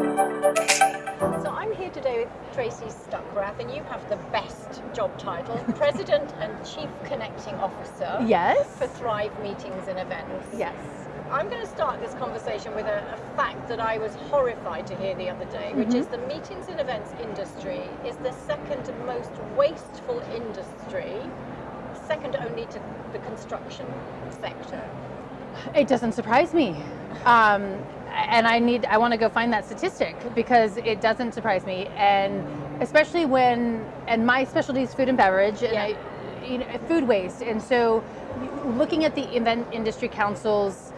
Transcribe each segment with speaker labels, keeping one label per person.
Speaker 1: So I'm here today with Tracy Stuckrath, and you have the best job title, President and Chief Connecting Officer
Speaker 2: Yes.
Speaker 1: for Thrive Meetings and Events.
Speaker 2: Yes.
Speaker 1: I'm going to start this conversation with a, a fact that I was horrified to hear the other day, which is the meetings and events industry is the second most wasteful industry, second only to the construction sector.
Speaker 2: It doesn't surprise me. Um, and I need, I want to go find that statistic because it doesn't surprise me. And especially when, and my specialty is food and beverage and
Speaker 1: Yeah.
Speaker 2: I, you know, food waste. And so looking at the Event Industry Council's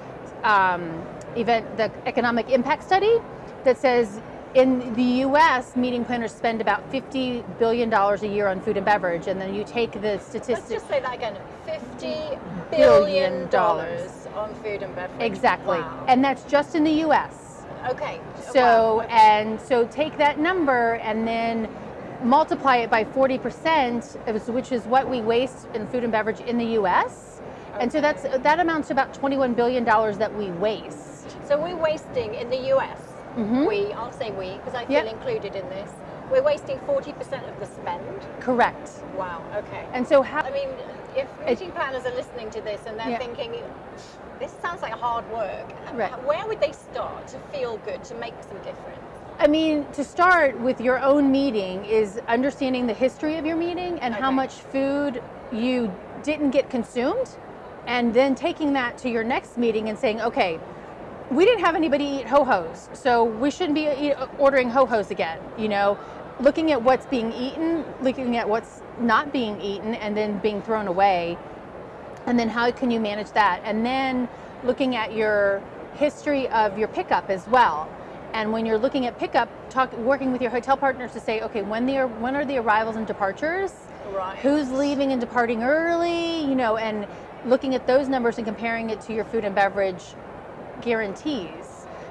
Speaker 2: um, event, the economic impact study that says in the US, meeting planners spend about $50 billion a year on food and beverage. And then you take the
Speaker 1: Let's just say that again: fifty
Speaker 2: Billion
Speaker 1: billion
Speaker 2: dollars.
Speaker 1: On food and beverage.
Speaker 2: Exactly.
Speaker 1: Wow.
Speaker 2: And that's just in the US.
Speaker 1: okay.
Speaker 2: So,
Speaker 1: wow, okay.
Speaker 2: and so take that number and then multiply it by 40%, which is what we waste in food and beverage in the US. And so that's that amounts to about 21 billion dollars that we waste.
Speaker 1: So we're wasting in the US.
Speaker 2: Mhm.
Speaker 1: We, I'll say we, because I feel
Speaker 2: Yep.
Speaker 1: included in this. We're wasting 40% of the spend.
Speaker 2: Correct.
Speaker 1: Wow. Okay.
Speaker 2: And so how
Speaker 1: I mean, if meeting planners are listening to this and they're
Speaker 2: Yeah.
Speaker 1: thinking, this sounds like hard work,
Speaker 2: Right.
Speaker 1: where would they start to feel good, to make some difference?
Speaker 2: I mean, to start with your own meeting is understanding the history of your meeting and how much food you didn't get consumed, and then taking that to your next meeting and saying, okay, we didn't have anybody eat ho-hos, so we shouldn't be ordering ho-hos again. You know, looking at what's being eaten, looking at what's not being eaten, and then being thrown away, and then how can you manage that? And then looking at your history of your pickup as well. And when you're looking at pickup, talk, working with your hotel partners to say, okay, when the when are the arrivals and departures?
Speaker 1: Right.
Speaker 2: Who's leaving and departing early? You know, and looking at those numbers and comparing it to your food and beverage guarantees,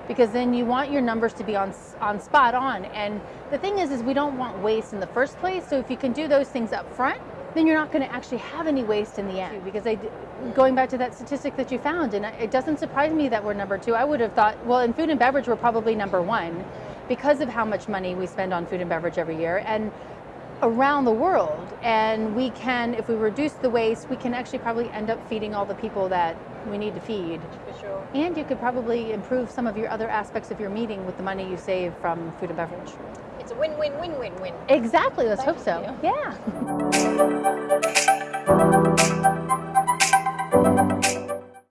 Speaker 2: because then you want your numbers to be on on spot on. And the thing is, is we don't want waste in the first place. So if you can do those things up front, then you're not going to actually have any waste in the end. Because I, going back to that statistic that you found, and it doesn't surprise me that we're number two. I would have thought, well, in food and beverage, we're probably number one because of how much money we spend on food and beverage every year. And around the world and we can if we reduce the waste we can actually probably end up feeding all the people that we need to feed
Speaker 1: For sure.
Speaker 2: and you could probably improve some of your other aspects of your meeting with the money you save from food and beverage
Speaker 1: It's a win-win-win-win-win.
Speaker 2: exactly let's
Speaker 1: Thank
Speaker 2: hope so
Speaker 1: you.
Speaker 2: yeah